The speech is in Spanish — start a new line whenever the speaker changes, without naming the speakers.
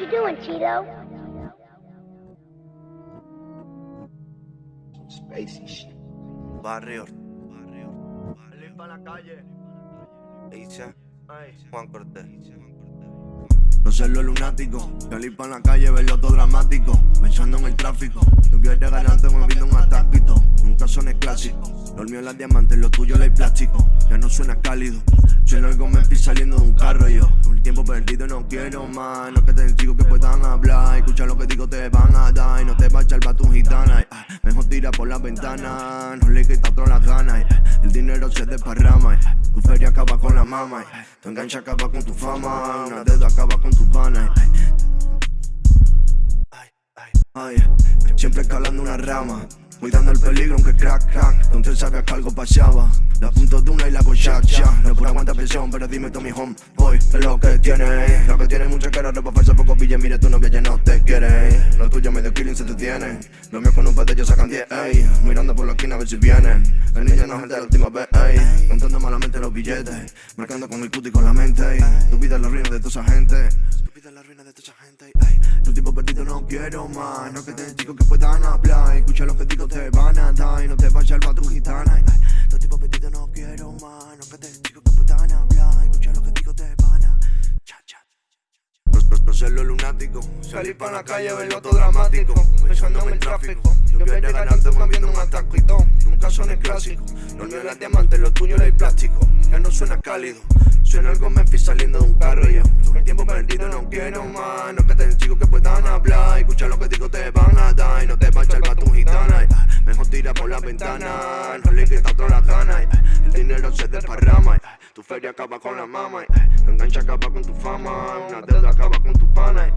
you doing, Cheeto?
Spacey shit.
Barrio. Barrio.
Limpa la calle.
Dice
Ay.
Juan Cortés.
No sé lo lunático, salir pa' la calle, verlo todo dramático Pensando en el tráfico, tú quieres ganarte atáquito Son clásico, lo mío es la diamante, lo tuyo es el plástico. Ya no suena cálido, suena algo Memphis saliendo de un carro yo. Con el tiempo perdido no quiero más, no que te digo que puedan hablar. Escucha lo que digo te van a dar. Y no te va a echar tu gitana Mejor tira por la ventana, no le quita todas las ganas El dinero se desparrama, tu feria acaba con la mama Tu enganche acaba con tu fama, una deuda acaba con tus vanas Siempre escalando una rama Cuidando el peligro aunque crack crack. Donde sabía que algo pasaba La punto de una y la hago shack shack No por aguantar presión pero dime mi home Boy, es lo que tiene. Lo que tiene mucha cara, ropa falsa, poco billete Mire tu novia ya no te quiere. Lo tuyo medio killing se te tiene Lo mío con un ellos sacan 10, ey. Mirando por la esquina a ver si vienen El niño no es el de la última vez, Contando malamente los billetes Marcando con el cuti y con la mente, ey. Tu vida es la ruina de toda esa gente. Tu vida es la ruina de toda esa gente, quiero más No que te digo que puedan hablar. Escucha lo que digo te van a dar Y no te vayas al tu gitana. Ey. Tu tipo perdido no quiero más No que te digo que puedan hablar. Escucha lo que digo te van a cha, cha. No, ser lo lunático Salir pa' la calle, verlo todo dramático Pensando en el tráfico. Yo quiero ganarte moviendo un ataquito Nunca son el clásico Lo mío es la diamante, lo tuyo el plástico. Ya no suena cálido Suena algo Memphis saliendo de un carro y todas las ganas y, ah, El dinero se desparrama Tu feria acaba con la mama y, Tu enganche acaba con tu fama Una deuda acaba con tu pana